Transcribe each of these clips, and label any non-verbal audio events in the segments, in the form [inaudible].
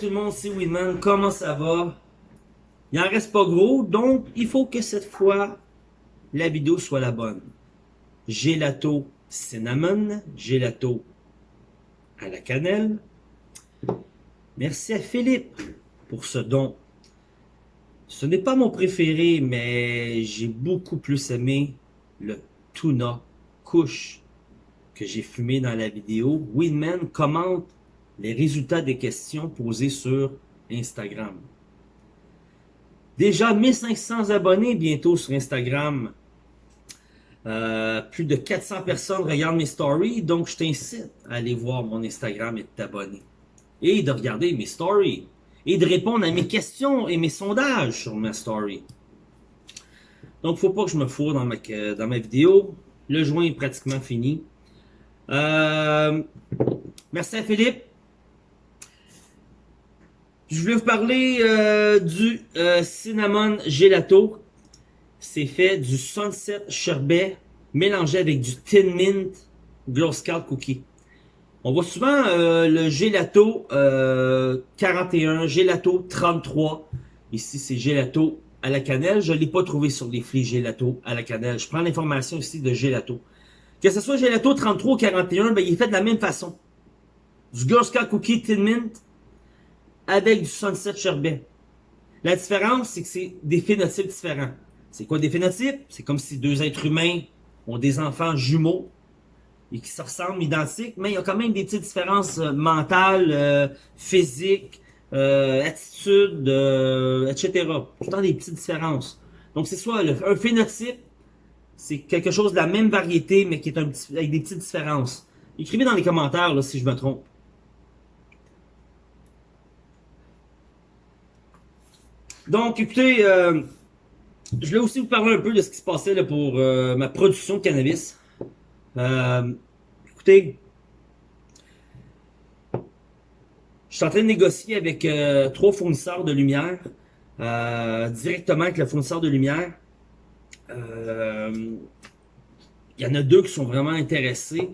tout le monde, c'est Winman, comment ça va? Il en reste pas gros, donc il faut que cette fois, la vidéo soit la bonne. Gelato cinnamon, gelato à la cannelle. Merci à Philippe pour ce don. Ce n'est pas mon préféré, mais j'ai beaucoup plus aimé le tuna couche que j'ai fumé dans la vidéo. Winman commente les résultats des questions posées sur Instagram. Déjà 1500 abonnés bientôt sur Instagram. Euh, plus de 400 personnes regardent mes stories, donc je t'incite à aller voir mon Instagram et de t'abonner. Et de regarder mes stories. Et de répondre à mes questions et mes sondages sur ma story. Donc, faut pas que je me fourre dans ma, dans vidéo. Le joint est pratiquement fini. Euh, merci à Philippe. Je voulais vous parler euh, du euh, cinnamon gelato. C'est fait du sunset sherbet mélangé avec du tin mint glow scout cookie. On voit souvent euh, le gelato 41, gelato 33. Ici, c'est gelato à la cannelle. Je ne l'ai pas trouvé sur les flits gelato à la cannelle. Je prends l'information ici de gelato. Que ce soit gelato 33 ou 41, ben, il est fait de la même façon. Du Girl Scout Cookie Tin Mint avec du Sunset Sherbet. La différence, c'est que c'est des phénotypes différents. C'est quoi des phénotypes? C'est comme si deux êtres humains ont des enfants jumeaux et qui se ressemblent identiques, mais il y a quand même des petites différences euh, mentales, euh, physiques, euh, attitudes, etc. Tout le temps des petites différences. Donc c'est soit un phénotype, c'est quelque chose de la même variété, mais qui est un petit, avec des petites différences. Écrivez dans les commentaires là, si je me trompe. Donc, écoutez, euh, je voulais aussi vous parler un peu de ce qui se passait pour euh, ma production de cannabis. Euh, écoutez, je suis en train de négocier avec trois fournisseurs de lumière, directement avec le fournisseur de lumière. Il y en a deux qui sont vraiment intéressés.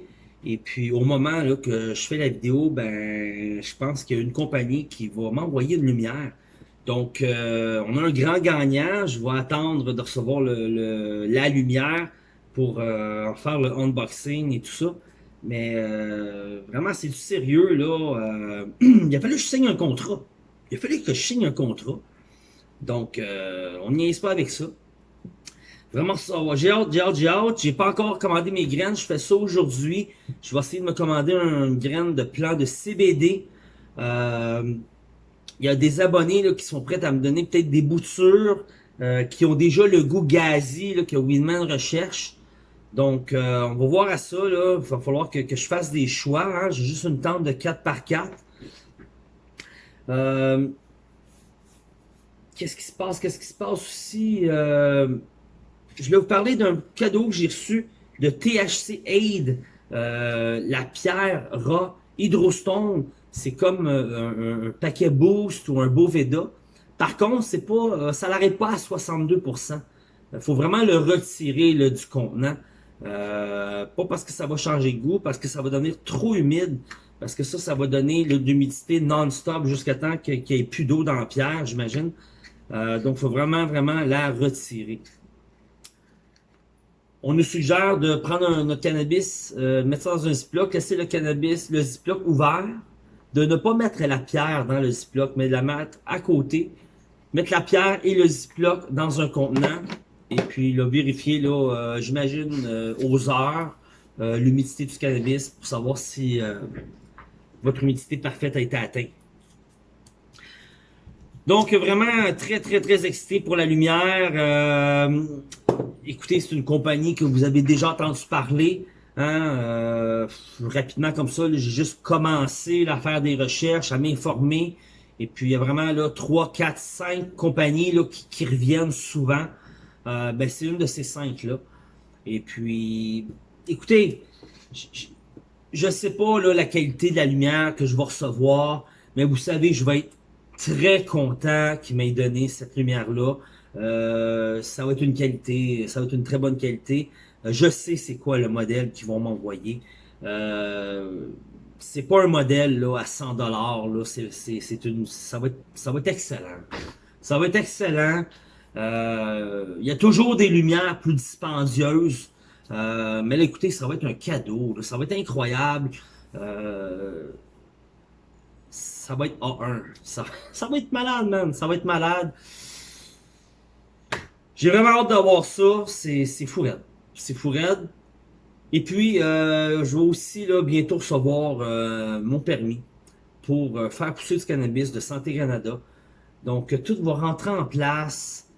Et puis, au moment que je fais la vidéo, ben, je pense qu'il y a une compagnie qui va m'envoyer une lumière donc, euh, on a un grand gagnant. Je vais attendre de recevoir le, la lumière pour euh, en faire le unboxing et tout ça. Mais euh, vraiment, c'est du sérieux, là. [clears throat] il a fallu que je signe un contrat. Il a fallu que je signe un contrat. Donc, on n'y est pas avec ça. Vraiment, j'ai hâte, j'ai hâte, j'ai hâte. J'ai pas encore commandé mes graines. Je fais ça aujourd'hui. Je vais essayer de me commander une graine de plant de CBD. Euh, il y a des abonnés là, qui sont prêts à me donner peut-être des boutures euh, qui ont déjà le goût gazi là, que Winman recherche. Donc, euh, on va voir à ça. Il va falloir que, je fasse des choix. Hein. J'ai juste une tente de 4 par 4 euh, Qu'est-ce qui se passe? Qu'est-ce qui se passe aussi? je vais vous parler d'un cadeau que j'ai reçu de THC Aid, la pierre Ra Hydrostone c'est comme euh, un, paquet Boost ou un Boveda. Par contre, c'est pas, euh, ça n'arrête pas à 62%. Il faut vraiment le retirer du contenant. Euh, pas parce que ça va changer de goût, parce que ça va devenir trop humide. Parce que ça, ça va donner l'humidité non-stop jusqu'à temps qu'il n'y ait plus d'eau dans la pierre, j'imagine. donc, il faut vraiment, vraiment la retirer. On nous suggère de prendre notre cannabis, mettre ça dans un ziploc, laisser le cannabis, le ziploc ouvert, de ne pas mettre la pierre dans le ziploc, mais de la mettre à côté, mettre la pierre et le ziploc dans un contenant, et puis là, vérifier, là, euh, j'imagine, euh, aux heures, euh, l'humidité du cannabis pour savoir si votre humidité parfaite a été atteinte. Donc, vraiment très, très, très excité pour la lumière. écoutez, c'est une compagnie que vous avez déjà entendu parler. Hein, euh, rapidement comme ça, j'ai juste commencé à faire des recherches, à m'informer. Et puis il y a vraiment là 3, 4, 5 compagnies là, qui, reviennent souvent. Euh, ben, c'est une de ces cinq là. Et puis, écoutez, je, ne sais pas là, la qualité de la lumière que je vais recevoir, mais vous savez, je vais être très content qu'il m'ait donné cette lumière-là. Euh, ça va être une qualité, ça va être une très bonne qualité. Je sais c'est quoi le modèle qu'ils vont m'envoyer. Euh, c'est pas un modèle à 100$. Là. C'est, une, ça, va être, ça excellent. Ça va être excellent. Euh, il y a toujours des lumières plus dispendieuses. Euh, mais là, écoutez, ça va être un cadeau. Ça va être incroyable. Ça va être A1. [laughs] Ça, va être malade, man. Ça va être malade. J'ai vraiment hâte d'avoir ça. C'est fou. C'est fou raide. Et puis, euh, je vais aussi là, bientôt recevoir euh, mon permis pour euh, faire pousser du cannabis de Santé Canada. Donc, tout va rentrer en place.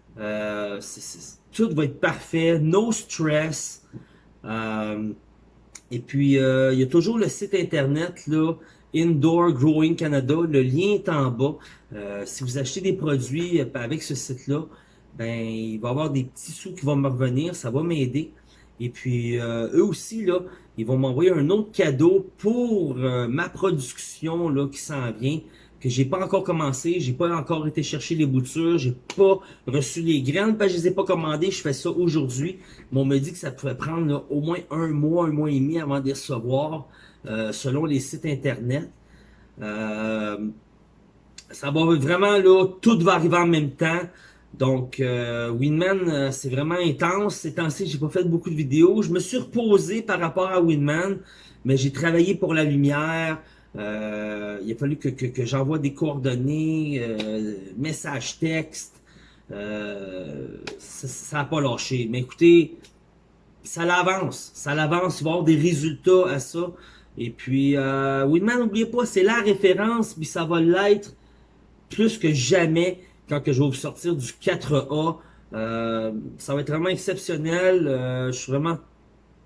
tout va être parfait. No stress. et puis, il y a toujours le site internet, là, Indoor Growing Canada. Le lien est en bas. si vous achetez des produits avec ce site-là, ben, il va y avoir des petits sous qui vont me revenir. Ça va m'aider. Et puis, euh, eux aussi, là, ils vont m'envoyer un autre cadeau pour euh, ma production là, qui s'en vient, que j'ai pas encore commencé, j'ai pas encore été chercher les boutures, j'ai pas reçu les graines, parce que je les ai pas commandées, je fais ça aujourd'hui. Mais on me dit que ça pouvait prendre au moins un mois, un mois et demi avant de les recevoir, euh, selon les sites internet. ça va vraiment, là, tout va arriver en même temps. Donc, euh, Winman, euh, c'est vraiment intense. Ces temps-ci, j'ai pas fait beaucoup de vidéos. Je me suis reposé par rapport à Winman, mais j'ai travaillé pour la lumière. Euh, il a fallu que, j'envoie des coordonnées, euh, messages texte. Euh, ça n'a pas lâché. Mais écoutez, ça l'avance. Ça l'avance. Il va y avoir des résultats à ça. Et puis, euh, Winman, n'oubliez pas, c'est la référence, puis ça va l'être plus que jamais quand que je vais vous sortir du 4A. Euh, ça va être vraiment exceptionnel. Euh, je suis vraiment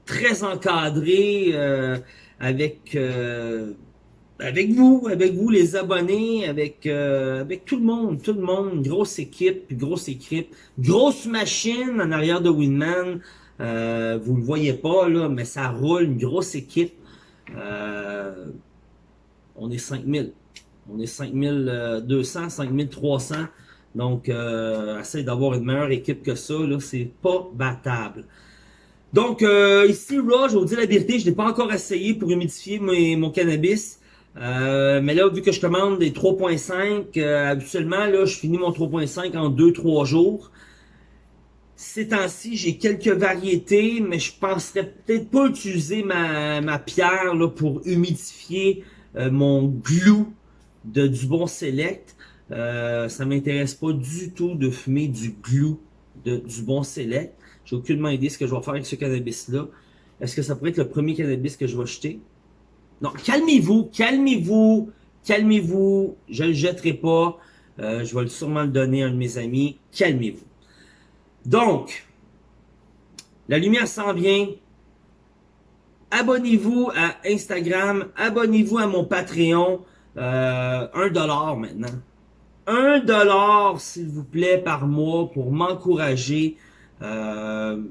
très encadré euh, avec avec vous, avec vous les abonnés, avec avec tout le monde, tout le monde, grosse équipe, grosse équipe, grosse machine en arrière de Winman. vous le voyez pas là, mais ça roule, une grosse équipe. on est 5000. On est 5200, 5300. Donc, euh, essaye d'avoir une meilleure équipe que ça, là, c'est pas battable. Donc, euh, ici, Raw, je vous dire la vérité, je n'ai pas encore essayé pour humidifier mon cannabis. Euh, mais là, vu que je commande des 3.5, euh, habituellement, là, je finis mon 3.5 en 2-3 jours. Ces temps-ci, j'ai quelques variétés, mais je penserais peut-être pas utiliser ma, ma pierre là, pour humidifier euh, mon glue de du bon select. Euh, ça m'intéresse pas du tout de fumer du glue du bon select. J'ai aucunement idée ce que je vais faire avec ce cannabis-là. Est-ce que ça pourrait être le premier cannabis que je vais acheter? Non, calmez-vous, calmez-vous, calmez-vous. Je le jetterai pas. Euh, je vais sûrement le donner à un de mes amis. Calmez-vous. Donc, la lumière s'en vient. Abonnez-vous à Instagram. Abonnez-vous à mon Patreon. Euh, un dollar maintenant un dollar, s'il vous plaît, par mois pour m'encourager. Euh,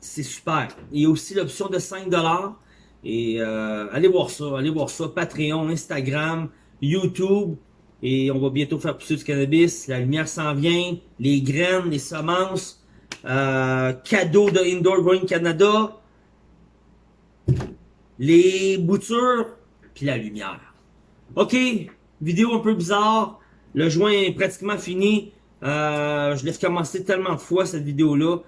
c'est super. Il y a aussi l'option de 5 dollars. Et euh, allez voir ça, allez voir ça. Patreon, Instagram, YouTube. Et on va bientôt faire pousser du cannabis. La lumière s'en vient. Les graines, les semences. Euh, cadeau de Indoor Growing Canada. Les boutures. Puis la lumière. Ok, vidéo un peu bizarre. Le joint est pratiquement fini. Euh, je laisse commencer tellement de fois cette vidéo-là.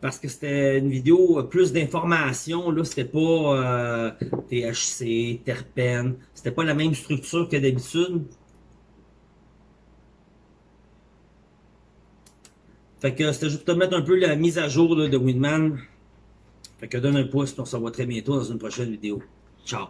Parce que c'était une vidéo plus d'informations. Là, c'était pas euh, THC, terpène. C'était pas la même structure que d'habitude. Fait que c'était juste pour te mettre un peu la mise à jour de Winman. Fait que donne un pouce, on se revoit très bientôt dans une prochaine vidéo. Ciao!